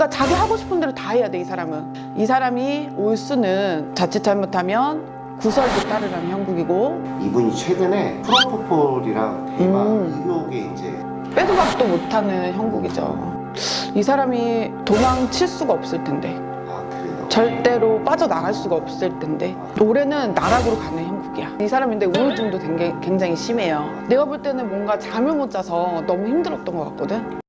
그러니까 자기 하고 싶은 대로 다 해야 돼 이 사람은. 이 사람이 올 수는 자칫 잘못하면 구설도 따르라는 형국이고. 이분이 최근에 프로포폴이랑 대마 음. 의혹에 이제 빼도 박도 못하는 형국이죠. 이 사람이 도망칠 수가 없을 텐데. 아. 절대로 빠져나갈 수가 없을 텐데. 올해는 나락으로 가는 형국이야. 이 사람인데 우울증도 굉장히, 굉장히 심해요. 내가 볼 때는 뭔가 잠을 못 자서 너무 힘들었던 것 같거든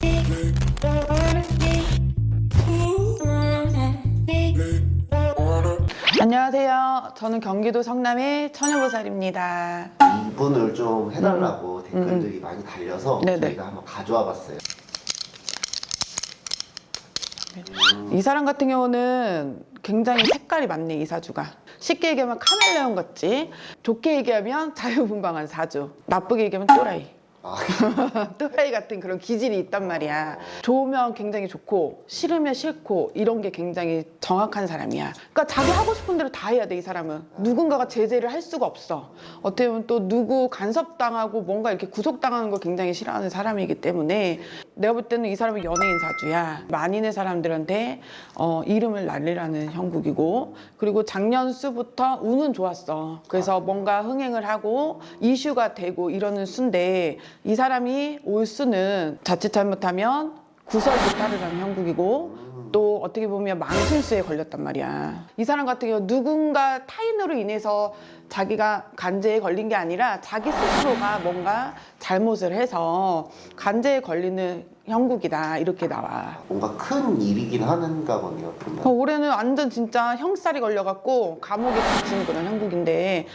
안녕하세요. 저는 경기도 성남의 처녀보살입니다. 이분을 좀 해달라고 댓글들이 많이 달려서 음. 네네. 저희가 한번 가져와 봤어요. 이 사람 같은 경우는 굉장히 색깔이 많네 이 사주가. 쉽게 얘기하면 카멜레온 같지? 좋게 얘기하면 자유분방한 사주. 나쁘게 얘기하면 또라이. 아, 또라이 같은 그런 기질이 있단 말이야. 좋으면 굉장히 좋고 싫으면 싫고 이런 게 굉장히 정확한 사람이야. 그러니까 자기 하고 싶은 대로 다 해야 돼 이 사람은. 누군가가 제재를 할 수가 없어. 어떻게 보면 또 누구 간섭당하고 뭔가 이렇게 구속당하는 걸 굉장히 싫어하는 사람이기 때문에 내가 볼 때는 이 사람은 연예인 사주야. 만인의 사람들한테 어, 이름을 날리라는 형국이고 그리고 작년 수부터 운은 좋았어. 그래서 뭔가 흥행을 하고 이슈가 되고 이러는 수인데 이 사람이 올 수는 자칫 잘못하면 구설도 따르라는 형국이고 또 어떻게 보면 망실수에 걸렸단 말이야. 이 사람 같은 경우 누군가 타인으로 인해서 자기가 간제에 걸린 게 아니라 자기 스스로가 뭔가 잘못을 해서 간제에 걸리는 형국이다 이렇게 나와 뭔가 큰 일이긴 하는가 보네요. 그러면. 어, 올해는 완전 진짜 형살이 걸려갖고 감옥에 갇히는 그런 형국인데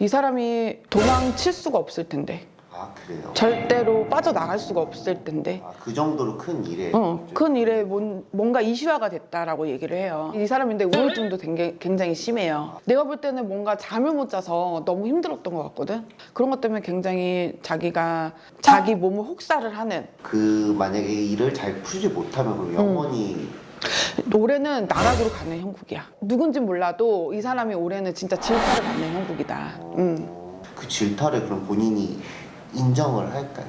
이 사람이 도망칠 수가 없을 텐데 아 그래요. 절대로 빠져나갈 수가 없을 텐데 아, 그 정도로 큰 일에. 어, 큰 일에 뭔, 뭔가 이슈화가 됐다라고 얘기를 해요 이 사람인데 우울증도 굉장히, 굉장히 심해요 내가 볼 때는 뭔가 잠을 못 자서 너무 힘들었던 것 같거든 그런 것 때문에 굉장히 자기가 자기 몸을 혹사를 하는 그 만약에 일을 잘 풀지 못하면 그럼 영원히 올해는 나락으로 가는 형국이야. 누군지 몰라도 이 사람이 올해는 진짜 질타를 받는 형국이다. 음. 그 질타를 그럼 본인이 인정을 할까요?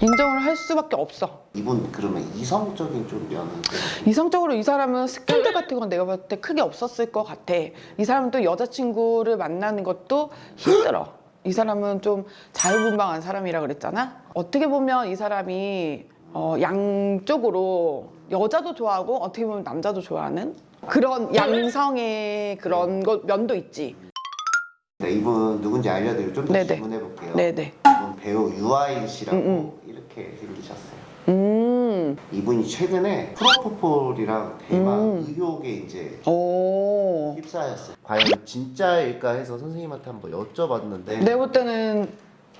인정을 할 수밖에 없어. 이분 그러면 이성적인 좀 면은 좀 이성적으로 이 사람은 스캔들 같은 건 내가 봤을 때 크게 없었을 것 같아. 이 사람은 또 여자친구를 만나는 것도 힘들어. 이 사람은 좀 자유분방한 사람이라 그랬잖아. 어떻게 보면 이 사람이 어, 양쪽으로 여자도 좋아하고 어떻게 보면 남자도 좋아하는 그런 양성의 그런 것 면도 있지. 네, 이분 누군지 알려드리고 좀 더. 질문해 볼게요. 네네. 이분 배우 유아인 씨라고 음, 이렇게 생기셨어요. 음. 이분이 최근에 프로포폴이랑 대마 음. 의혹에 이제 오. 휩싸였어요. 과연 진짜일까 해서 선생님한테 한번 여쭤봤는데 내가 볼 때는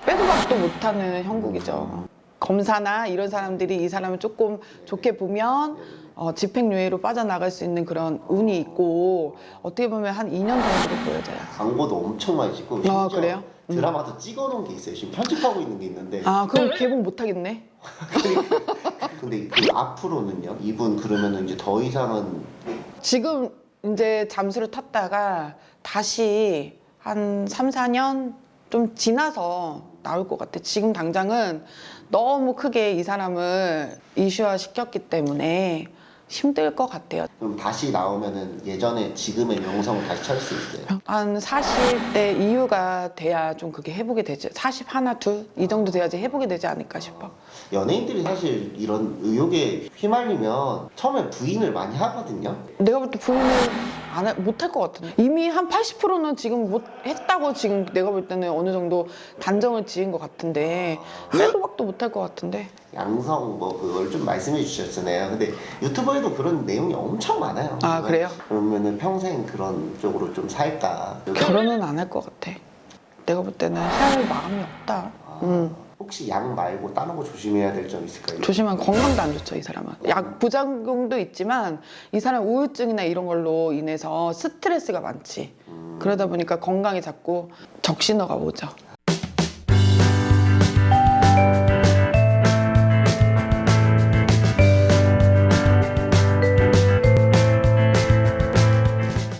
빼도 박도 못하는 형국이죠. 검사나 이런 사람들이 이 사람을 조금 좋게 보면 어, 집행유예로 빠져나갈 수 있는 그런 운이 있고 어떻게 보면 한 2년 정도로 보여져요. 광고도 엄청 많이 찍고 아, 그래요? 음. 드라마도 찍어놓은 게 있어요. 지금 편집하고 있는 게 있는데 아 그럼 개봉 못 하겠네. 근데 그 앞으로는요? 이분 그러면 이제 더 이상은 지금 이제 잠수를 탔다가 다시 한 3, 4년 좀 지나서 나올 것 같아. 지금 당장은 너무 크게 이 사람을 이슈화 시켰기 때문에 힘들 것 같아요. 그럼 다시 나오면은 예전에 지금의 명성을 다시 찾을 수 있어요. 한 40대 이후가 돼야 좀 그게 회복이 되지. 40 하나, 둘? 이 정도 돼야지 회복이 되지 않을까 싶어. 연예인들이 사실 이런 의혹에 휘말리면 처음에 부인을 많이 하거든요. 내가 볼 때 부인을 안 해- 못할 것 같은데. 이미 한 80%는 지금 못 했다고 지금 내가 볼 때는 어느 정도 단정을 지은 것 같은데 빼도 박도 못할 것 같은데. 양성 뭐 그걸 좀 말씀해 주셨잖아요. 근데 유튜버에도 그런 내용이 엄청 많아요. 아, 그래요? 그러면은 평생 그런 쪽으로 좀 살까? 결혼은 안 할 것 같아. 내가 볼 때는 할 마음이 없다. 음. 혹시 약 말고 다른 거 조심해야 될 점 있을까요? 조심한 건강도 안 좋죠 이 사람은. 약 부작용도 있지만 이 사람 우울증이나 이런 걸로 인해서 스트레스가 많지. 음, 그러다 보니까 건강에 자꾸 적신호가 오죠